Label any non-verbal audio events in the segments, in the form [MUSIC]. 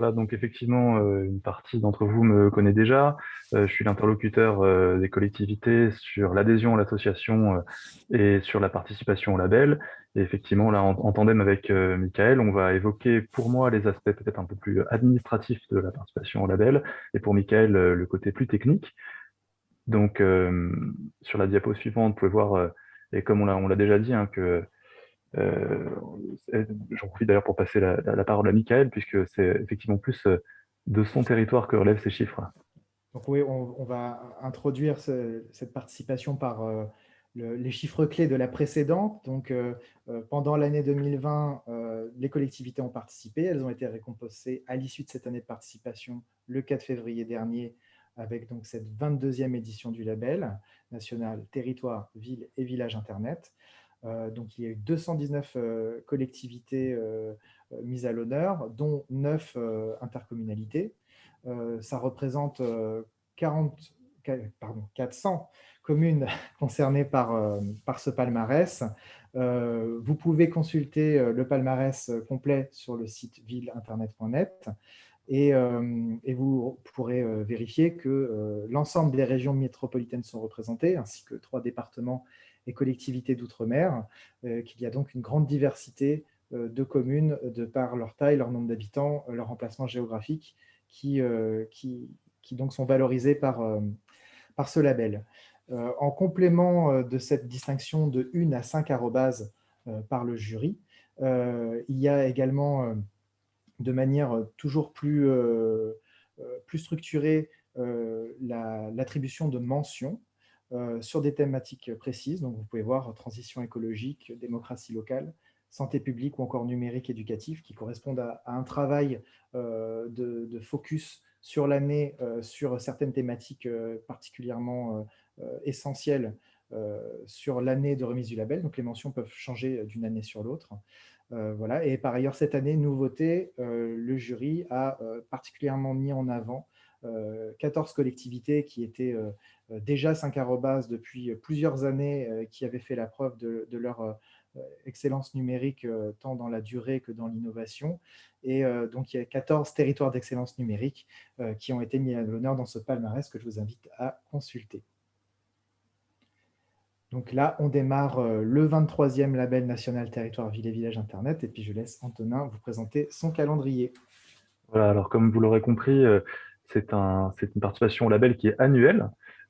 Donc effectivement, euh, une partie d'entre vous me connaît déjà. Euh, je suis l'interlocuteur euh, des collectivités sur l'adhésion à l'association et sur la participation au label. Et effectivement, là, en, tandem avec Michael, on va évoquer pour moi les aspects peut-être un peu plus administratifs de la participation au label, et pour Michael, le côté plus technique. Donc, sur la diapo suivante, vous pouvez voir, et comme on l'a déjà dit, hein, que j'en profite d'ailleurs pour passer la, parole à Michael, puisque c'est effectivement plus euh, de son territoire que relèvent ces chiffres. Donc oui, on, va introduire cette participation par euh, les chiffres clés de la précédente. Donc, pendant l'année 2020, les collectivités ont participé. Elles ont été récompensées à l'issue de cette année de participation le 4 février dernier avec donc cette 22e édition du label national Territoire, Ville et Village Internet. Euh, donc, il y a eu 219 euh, collectivités euh, mises à l'honneur, dont 9 intercommunalités. ça représente 40, pardon, 400 communes [LAUGHS] concernées par, ce palmarès. vous pouvez consulter le palmarès complet sur le site villeinternet.net et, et, vous pourrez vérifier que l'ensemble des régions métropolitaines sont représentées, ainsi que trois départements et collectivités d'outre-mer, euh, qu'il y a donc une grande diversité euh, de communes de par leur taille, leur nombre d'habitants, euh, leur emplacement géographique, qui, sont valorisés par, ce label. En complément de cette distinction de 1 à 5 arrobases par le jury, il y a également, de manière toujours plus, structurée, l'attribution de mentions euh, sur des thématiques précises. Donc, vous pouvez voir transition écologique, démocratie locale, santé publique ou encore numérique éducatif, qui correspondent à, un travail euh, de, focus sur l'année, euh, sur certaines thématiques particulièrement essentielles sur l'année de remise du label. Donc, les mentions peuvent changer d'une année sur l'autre. voilà. Et par ailleurs, cette année, nouveauté, le jury a particulièrement mis en avant 14 collectivités qui étaient euh, déjà 5 arrobas depuis plusieurs années euh, qui avaient fait la preuve de, leur euh, excellence numérique tant dans la durée que dans l'innovation. Et donc, il y a 14 territoires d'excellence numérique qui ont été mis à l'honneur dans ce palmarès que je vous invite à consulter. Donc là, on démarre le 23e label national territoire ville et village Internet. Et puis, je laisse Antonin vous présenter son calendrier. Voilà, alors comme vous l'aurez compris, c'est un, une participation au label qui est annuelle.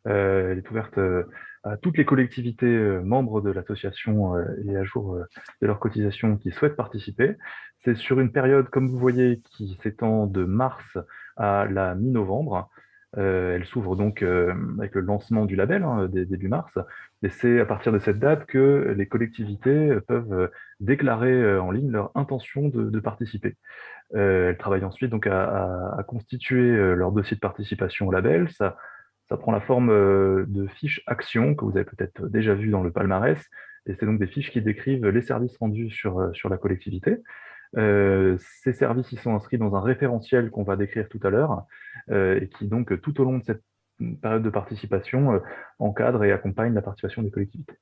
Euh, elle est ouverte euh, à toutes les collectivités euh, membres de l'association et à jour de leur cotisation qui souhaitent participer. C'est sur une période, comme vous voyez, qui s'étend de mars à la mi-novembre. elle s'ouvre donc avec le lancement du label hein, début mars. Et c'est à partir de cette date que les collectivités peuvent déclarer en ligne leur intention de, participer. Elles travaillent ensuite donc à, constituer leur dossier de participation au label. Ça prend la forme euh, de fiches actions que vous avez peut-être déjà vues dans le palmarès. Et c'est donc des fiches qui décrivent les services rendus sur, euh, sur la collectivité. Euh, ces services ils sont inscrits dans un référentiel qu'on va décrire tout à l'heure et qui donc tout au long de cette période de participation encadre et accompagne la participation des collectivités.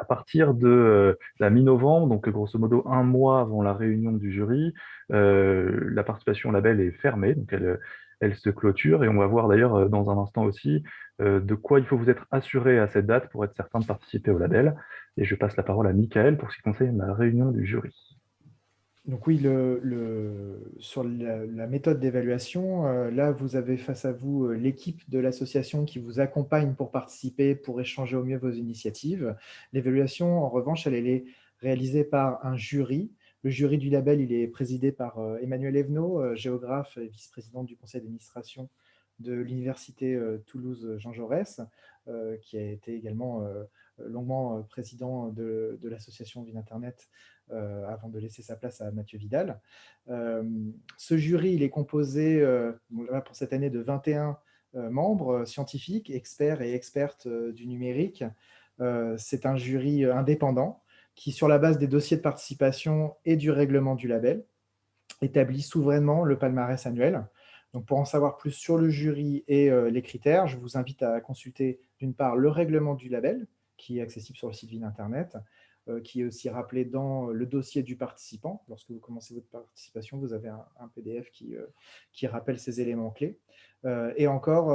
À partir de la mi-novembre, donc grosso modo un mois avant la réunion du jury, la participation au label est fermée, donc elle, se clôture et on va voir d'ailleurs euh, dans un instant aussi euh, de quoi il faut vous être assuré à cette date pour être certain de participer au label. Et je passe la parole à Michael pour ce qui concerne la réunion du jury. Donc oui, sur la, méthode d'évaluation, euh, là, vous avez face à vous l'équipe de l'association qui vous accompagne pour participer, pour échanger au mieux vos initiatives. L'évaluation, en revanche, elle, est réalisée par un jury le jury du label il est présidé par euh, Emmanuel Evenot, euh, géographe et vice-président du conseil d'administration de l'université euh, Toulouse-Jean Jaurès, qui a été également longuement président de, l'association Ville Internet avant de laisser sa place à Mathieu Vidal. ce jury il est composé pour cette année de 21 membres scientifiques, experts et expertes du numérique. C'est un jury indépendant qui, sur la base des dossiers de participation et du règlement du label, établit souverainement le palmarès annuel. Donc, pour en savoir plus sur le jury et euh, les critères, je vous invite à consulter d'une part le règlement du label, qui est accessible sur le site Ville Internet, qui est aussi rappelé dans le dossier du participant. Lorsque vous commencez votre participation, vous avez un, PDF qui, qui rappelle ces éléments clés. et encore,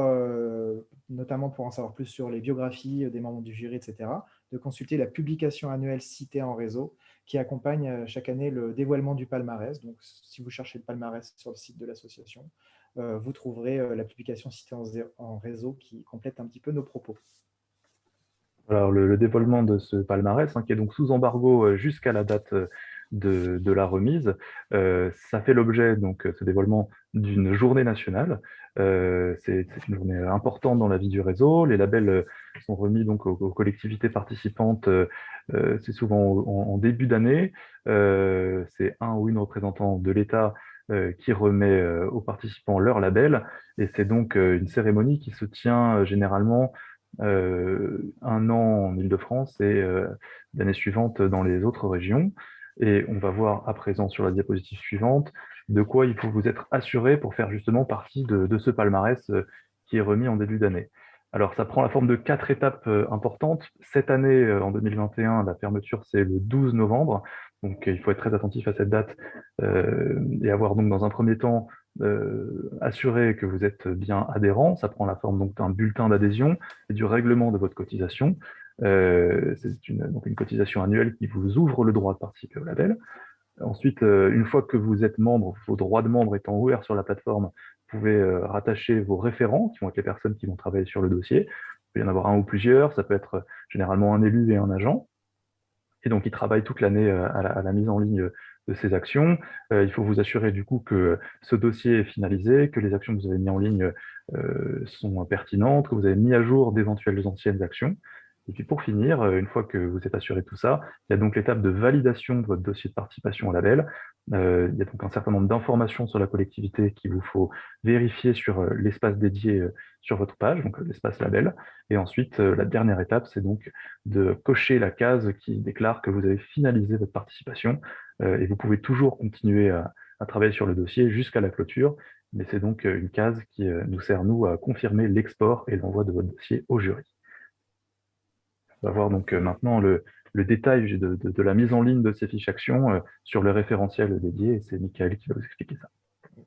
notamment pour en savoir plus sur les biographies des membres du jury, etc., de consulter la publication annuelle citée en réseau qui accompagne chaque année le dévoilement du palmarès. Donc, si vous cherchez le palmarès sur le site de l'association, vous trouverez la publication citée en réseau qui complète un petit peu nos propos. Alors, le, dévoilement de ce palmarès, hein, qui est donc sous embargo euh, jusqu'à la date euh, de, la remise, euh, ça fait l'objet, donc, ce dévoilement d'une journée nationale. C'est une journée importante dans la vie du réseau. Les labels sont remis donc aux, collectivités participantes, c'est souvent en, début d'année. c'est un ou une représentant de l'État qui remet aux participants leur label. Et c'est donc une cérémonie qui se tient généralement un an en Ile-de-France et euh, l'année suivante dans les autres régions. Et on va voir à présent sur la diapositive suivante de quoi il faut vous être assuré pour faire justement partie de, ce palmarès euh, qui est remis en début d'année. Alors, ça prend la forme de quatre étapes importantes. Cette année, en 2021, la fermeture, c'est le 12 novembre. Donc, il faut être très attentif à cette date et avoir donc dans un premier temps euh, assurer que vous êtes bien adhérent. Ça prend la forme donc d'un bulletin d'adhésion et du règlement de votre cotisation. Euh, c'est une, une cotisation annuelle qui vous ouvre le droit de participer au label. Ensuite, euh, une fois que vous êtes membre, vos droits de membre étant ouverts sur la plateforme, vous pouvez rattacher vos référents, qui vont être les personnes qui vont travailler sur le dossier. Il peut y en avoir un ou plusieurs, ça peut être généralement un élu et un agent. Et donc, ils travaillent toute l'année à, la mise en ligne de ces actions. Euh, il faut vous assurer du coup que ce dossier est finalisé, que les actions que vous avez mises en ligne euh, sont pertinentes, que vous avez mis à jour d'éventuelles anciennes actions. Et puis pour finir, euh, une fois que vous êtes assuré de tout ça, il y a donc l'étape de validation de votre dossier de participation au label. Il y a donc un certain nombre d'informations sur la collectivité qu'il vous faut vérifier sur l'espace dédié sur votre page, donc l'espace label. Et ensuite, la dernière étape, c'est donc de cocher la case qui déclare que vous avez finalisé votre participation. Et vous pouvez toujours continuer à, travailler sur le dossier jusqu'à la clôture, mais c'est donc une case qui nous sert, nous, à confirmer l'export et l'envoi de votre dossier au jury. On va voir donc euh, maintenant le, détail de, la mise en ligne de ces fiches actions euh, sur le référentiel dédié, c'est Michael qui va vous expliquer ça.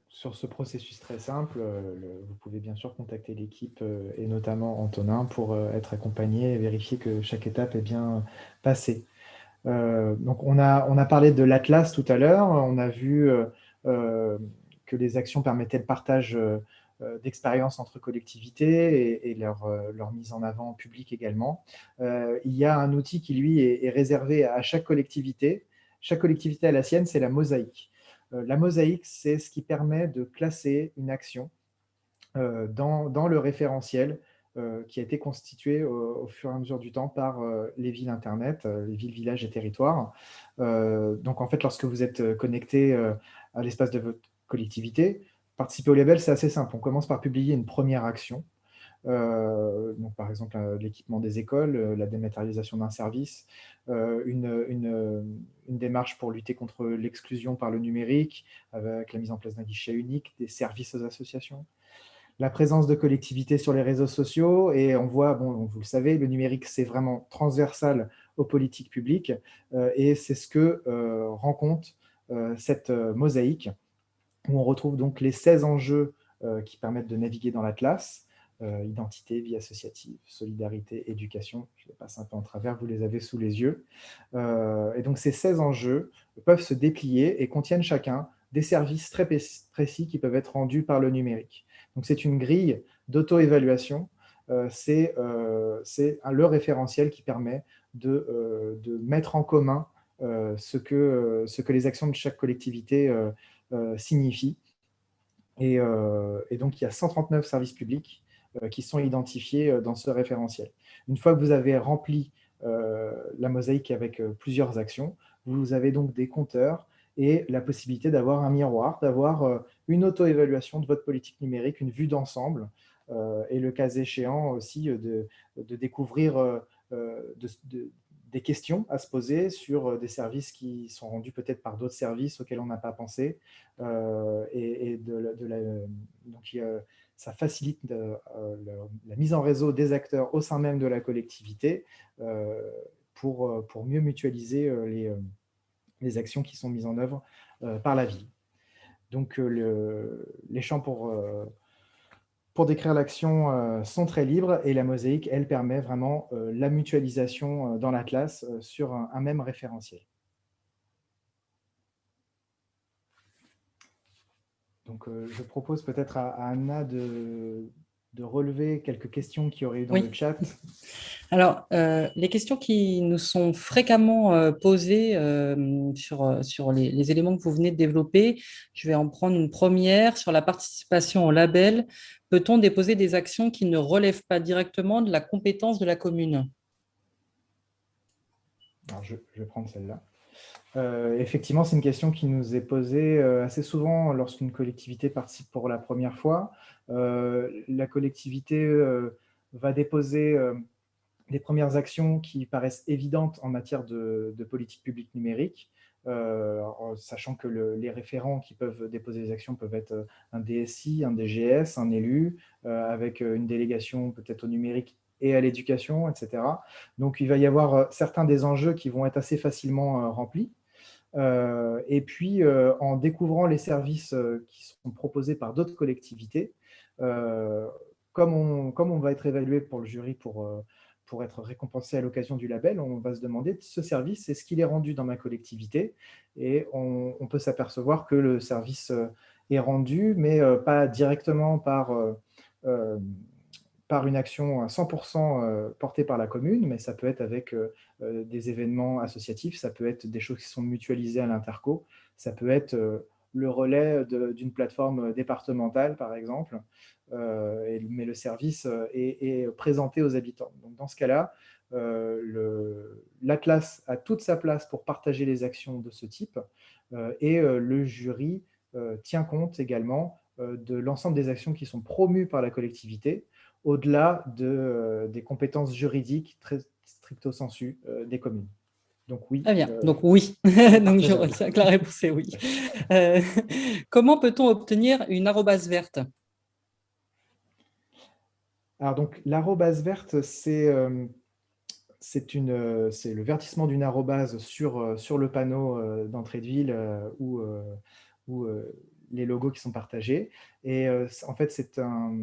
Sur ce processus très simple, euh, vous pouvez bien sûr contacter l'équipe et notamment Antonin pour être accompagné et vérifier que chaque étape est bien passée. Donc on a, on a parlé de l'Atlas tout à l'heure, on a vu que les actions permettaient le partage euh, d'expérience entre collectivités et, leur, euh, mise en avant publique également. Euh, il y a un outil qui, lui, est, réservé à chaque collectivité. Chaque collectivité a la sienne, c'est la mosaïque. la mosaïque, c'est ce qui permet de classer une action dans, dans, le référentiel qui a été constitué au, fur et à mesure du temps par les villes Internet, les villes, villages et territoires. donc, en fait, lorsque vous êtes connecté à l'espace de votre collectivité, participer au label, c'est assez simple. On commence par publier une première action. Euh, donc par exemple, euh, l'équipement des écoles, euh, la dématérialisation d'un service, une, démarche pour lutter contre l'exclusion par le numérique, avec la mise en place d'un guichet unique, des services aux associations, la présence de collectivités sur les réseaux sociaux, et on voit, bon, vous le savez, le numérique, c'est vraiment transversal aux politiques publiques, et c'est ce que rend compte cette mosaïque, où on retrouve donc les 16 enjeux euh, qui permettent de naviguer dans l'Atlas, euh, identité, vie associative, solidarité, éducation, je les passe un peu en travers, vous les avez sous les yeux. Euh, et donc ces 16 enjeux peuvent se déplier et contiennent chacun des services très précis qui peuvent être rendus par le numérique. Donc c'est une grille d'auto-évaluation, c'est le référentiel qui permet de, de mettre en commun ce, que, ce que les actions de chaque collectivité euh, signifie. Euh, et, donc, il y a 139 services publics euh, qui sont identifiés dans ce référentiel. Une fois que vous avez rempli la mosaïque avec plusieurs actions, vous avez donc des compteurs et la possibilité d'avoir un miroir, d'avoir une auto-évaluation de votre politique numérique, une vue d'ensemble, et le cas échéant aussi de, découvrir, de, des questions à se poser sur euh, des services qui sont rendus peut-être par d'autres services auxquels on n'a pas pensé. Euh, et, donc, ça facilite la, mise en réseau des acteurs au sein même de la collectivité, pour, pour mieux mutualiser les, les actions qui sont mises en œuvre par la ville. Donc, le, les champs pour, pour décrire l'action sont très libres et la mosaïque, elle, permet vraiment la mutualisation dans la classe sur un même référentiel. Donc, euh, je propose peut-être à, Anna de, relever quelques questions qui auraient eu dans le chat. [LAUGHS] Alors, euh, les questions qui nous sont fréquemment euh, posées sur, sur les, les, éléments que vous venez de développer, je vais en prendre une première sur la participation au label. Peut-on déposer des actions qui ne relèvent pas directement de la compétence de la commune? Alors, je vais prendre celle-là. Euh, effectivement, c'est une question qui nous est posée euh, assez souvent lorsqu'une collectivité participe pour la première fois. Euh, la collectivité va déposer des premières actions qui paraissent évidentes en matière de, politique publique numérique, sachant que les référents qui peuvent déposer des actions peuvent être un DSI, un DGS, un élu, avec une délégation peut-être au numérique et à l'éducation, etc. Donc, il va y avoir certains des enjeux qui vont être assez facilement remplis. Euh, et puis, euh, en découvrant les services euh, qui sont proposés par d'autres collectivités, comme on, comme, on, va être évalué pour le jury pour, pour être récompensé à l'occasion du label, on va se demander ce service, est-ce qu'il est rendu dans ma collectivité? Et on peut s'apercevoir que le service est rendu, mais pas directement par par une action à 100% euh, portée par la commune, mais ça peut être avec euh, euh, des événements associatifs, ça peut être des choses qui sont mutualisées à l'interco, ça peut être le relais d'une plateforme départementale, par exemple, mais le service est, présenté aux habitants. Donc, dans ce cas-là, la classe a toute sa place pour partager les actions de ce type, et le jury tient compte également de l'ensemble des actions qui sont promues par la collectivité, au-delà de, euh, des compétences juridiques très stricto sensu euh, des communes. Donc oui. Très bien, euh, donc oui. [LAUGHS] donc je retiens que la réponse est oui. [LAUGHS] comment peut-on obtenir une arrobase verte? Alors donc l'arrobase verte, c'est c'est le vertissement d'une arrobase sur, sur le panneau d'entrée de ville ou, ou les logos qui sont partagés. Et en fait, c'est un,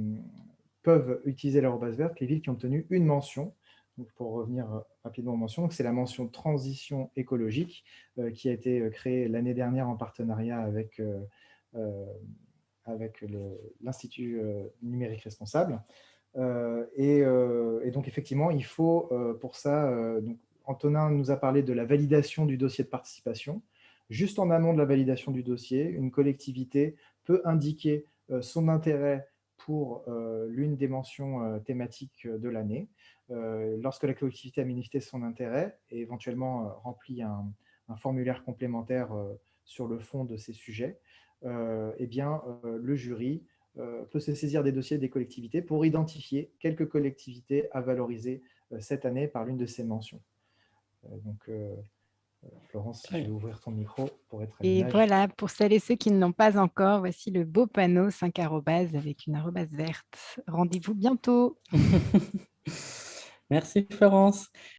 peuvent utiliser l'arrobase verte les villes qui ont obtenu une mention. Donc, pour revenir euh, rapidement aux mentions, c'est la mention transition écologique euh, qui a été euh, créée l'année dernière en partenariat avec, avec l'Institut numérique responsable. Et, donc, effectivement, il faut pour ça, donc, Antonin nous a parlé de la validation du dossier de participation. Juste en amont de la validation du dossier, une collectivité peut indiquer son intérêt pour euh, l'une des mentions euh, thématiques de l'année. Euh, lorsque la collectivité a manifesté son intérêt et éventuellement rempli un, formulaire complémentaire sur le fond de ces sujets, eh bien, le jury peut se saisir des dossiers des collectivités pour identifier quelques collectivités à valoriser cette année par l'une de ces mentions. Florence, si tu veux ouvrir ton micro pour être Et voilà, pour celles et ceux qui ne l'ont pas encore, voici le beau panneau 5 arrobas avec une arrobase verte. Rendez-vous bientôt. [LAUGHS] Merci Florence.